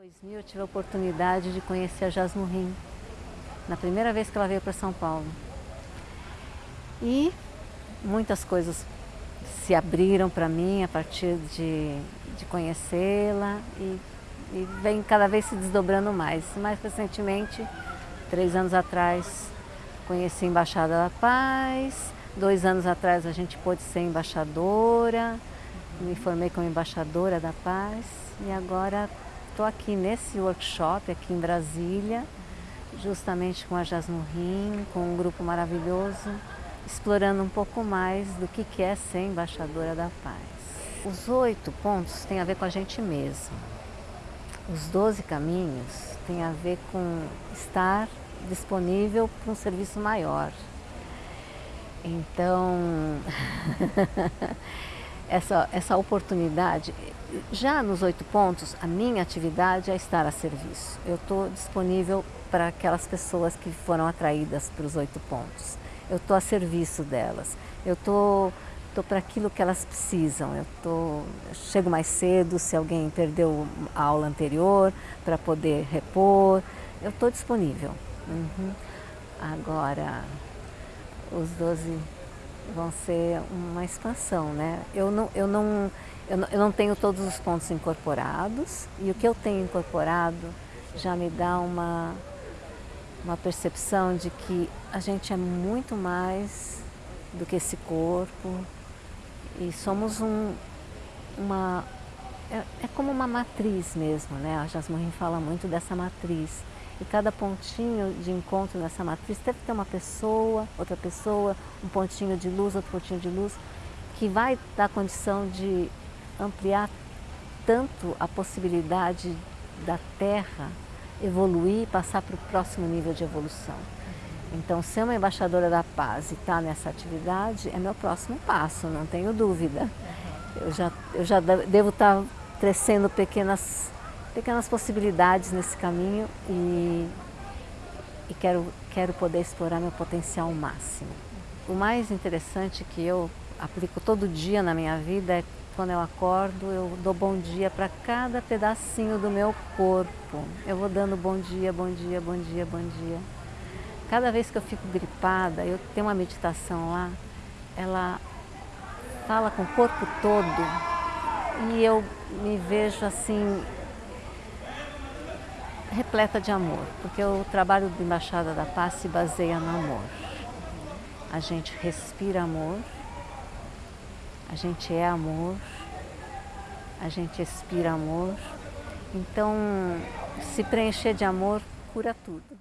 Em 2000 eu tive a oportunidade de conhecer a Jasmurrim, na primeira vez que ela veio para São Paulo. E muitas coisas se abriram para mim a partir de, de conhecê-la e, e vem cada vez se desdobrando mais. Mais recentemente, três anos atrás, conheci a Embaixada da Paz, dois anos atrás a gente pôde ser embaixadora, me formei como embaixadora da paz e agora estou aqui nesse workshop aqui em Brasília, justamente com a Jasmurrim, com um grupo maravilhoso, explorando um pouco mais do que é ser embaixadora da paz. Os oito pontos têm a ver com a gente mesmo. Os doze caminhos têm a ver com estar disponível para um serviço maior. Então, essa, essa oportunidade. Já nos oito pontos, a minha atividade é estar a serviço. Eu estou disponível para aquelas pessoas que foram atraídas para os oito pontos. Eu estou a serviço delas. Eu estou tô para aquilo que elas precisam. Eu tô, chego mais cedo se alguém perdeu a aula anterior para poder repor. Eu estou disponível. Uhum. Agora, os 12 vão ser uma expansão, né? Eu não, eu não, eu não, eu não tenho todos os pontos incorporados e o que eu tenho incorporado já me dá uma, uma percepção de que a gente é muito mais do que esse corpo e somos um, uma... É, é como uma matriz mesmo, né? A Jasmine fala muito dessa matriz e cada pontinho de encontro nessa matriz deve ter uma pessoa, outra pessoa, um pontinho de luz, outro pontinho de luz, que vai dar condição de ampliar tanto a possibilidade da Terra evoluir e passar para o próximo nível de evolução. Então, ser uma embaixadora da paz e estar tá nessa atividade é meu próximo passo, não tenho dúvida. Eu já, eu já devo estar tá crescendo pequenas pequenas possibilidades nesse caminho e, e quero, quero poder explorar meu potencial máximo. O mais interessante que eu aplico todo dia na minha vida é quando eu acordo, eu dou bom dia para cada pedacinho do meu corpo. Eu vou dando bom dia, bom dia, bom dia, bom dia. Cada vez que eu fico gripada, eu tenho uma meditação lá, ela fala com o corpo todo e eu me vejo assim repleta de amor, porque o trabalho do Embaixada da Paz se baseia no amor. A gente respira amor, a gente é amor, a gente expira amor. Então, se preencher de amor cura tudo.